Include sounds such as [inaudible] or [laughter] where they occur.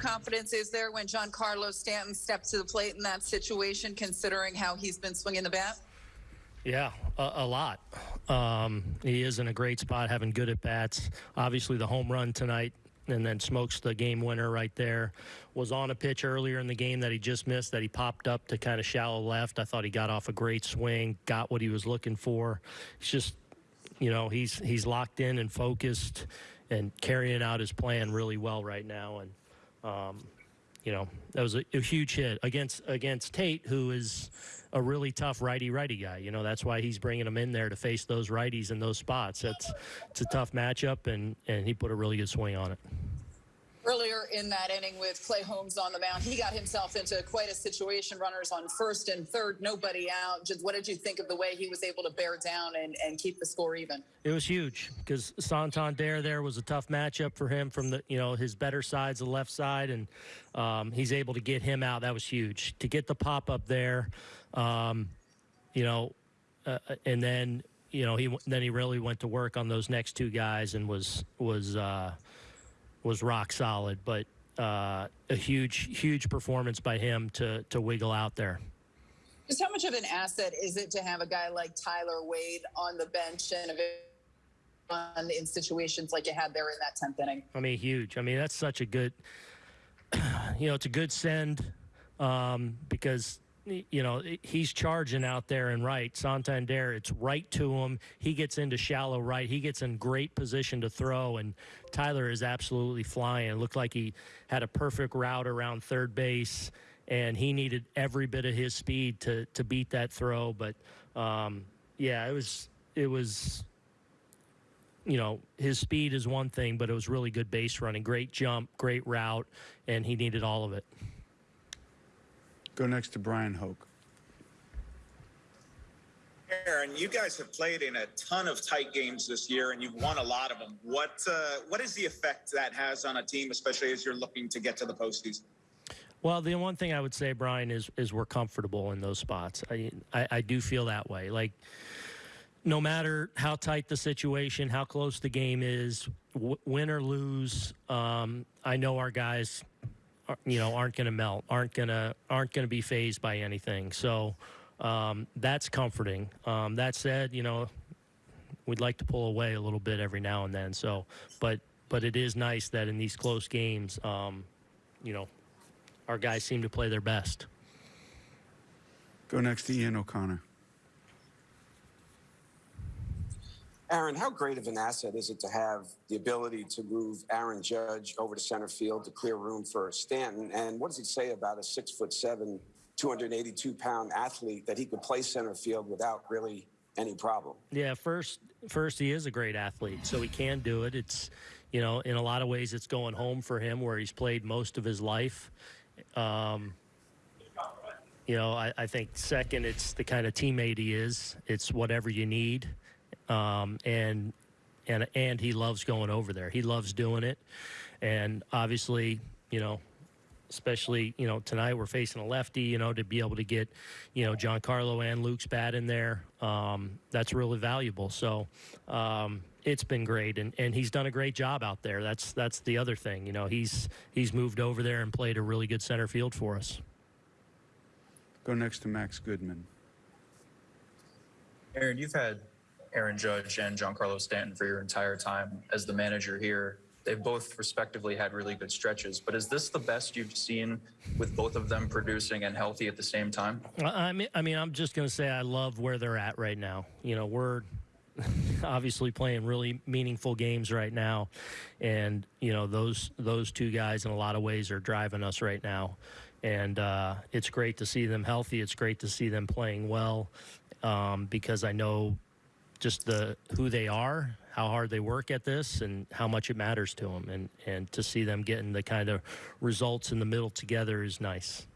confidence is there when Giancarlo Stanton stepped to the plate in that situation, considering how he's been swinging the bat? Yeah, a, a lot. Um, he is in a great spot, having good at bats. Obviously, the home run tonight, and then smokes the game winner right there. Was on a pitch earlier in the game that he just missed, that he popped up to kind of shallow left. I thought he got off a great swing, got what he was looking for. It's just, you know, he's he's locked in and focused, and carrying out his plan really well right now. And um, you know, that was a, a, huge hit against against Tate, who is a really tough righty righty guy. You know, that's why he's bringing him in there to face those righties in those spots. It's it's a tough matchup, and and he put a really good swing on it. In that inning with Clay Holmes on the mound, he got himself into quite a situation. Runners on first and third, nobody out. Just what did you think of the way he was able to bear down and, and keep the score even? It was huge because Santander there was a tough matchup for him from the you know his better side's the left side, and um, he's able to get him out. That was huge to get the pop up there. Um, you know, uh, and then you know he then he really went to work on those next two guys and was was. Uh, was rock solid, but uh, a huge, huge performance by him to to wiggle out there. Just how much of an asset is it to have a guy like Tyler Wade on the bench and on in situations like you had there in that tenth inning? I mean, huge. I mean, that's such a good, [clears throat] you know, it's a good send um, because you know, he's charging out there and right. Santander, it's right to him. He gets into shallow right. He gets in great position to throw, and Tyler is absolutely flying. It looked like he had a perfect route around third base, and he needed every bit of his speed to to beat that throw. But um, yeah, it was it was. You know, his speed is one thing, but it was really good base running, great jump, great route, and he needed all of it. Go next to Bryan Hoch. Aaron, you guys have played in a ton of tight games this year, and you've won a lot of them. What uh, what is the effect that has on a team, especially as you're looking to get to the postseason? Well, the one thing I would say, Brian, is is we're comfortable in those spots. I I, I do feel that way. Like no matter how tight the situation, how close the game is, win or lose, um, I know our guys you know aren't going to melt, aren't going to aren't going to be phased by anything. So um, that's comforting. Um, that said, you know we'd like to pull away a little bit every now and then. So, but but it is nice that in these close games, um, you know, our guys seem to play their best. Go next to Ian O'Connor. Aaron, how great of an asset is it to have the ability to move Aaron Judge over to center field to clear room for Stanton? And what does it say about a six foot seven, 282 pound athlete that he could play center field without really any problem? Yeah, first, first he is a great athlete, so he can do it. It's, you know, in a lot of ways, it's going home for him where he's played most of his life. Um, you know, I, I think second, it's the kind of teammate he is. It's whatever you need um, and and and he loves going over there. He loves doing it, and obviously, you know, especially you know tonight we're facing a lefty. You know, to be able to get you know Giancarlo and Luke's bat in there, um, that's really valuable. So. Um, it's been great and, and he's done a great job out there. That's that's the other thing. You know, he's he's moved over there and played a really good center field for us. Go next to Max Goodman. Aaron, you've had Aaron Judge and Giancarlo Stanton for your entire time as the manager here. They've both respectively had really good stretches, but is this the best you've seen with both of them producing and healthy at the same time? I mean, I mean, I'm just going to say I love where they're at right now. You know, we're [laughs] obviously playing really meaningful games right now, and you know those those two guys in a lot of ways are driving us right now, and uh, it's great to see them healthy. It's great to see them playing well, um, because I know just the who they are, how hard they work at this, and how much it matters to them. And and to see them getting the kind of results in the middle together is nice.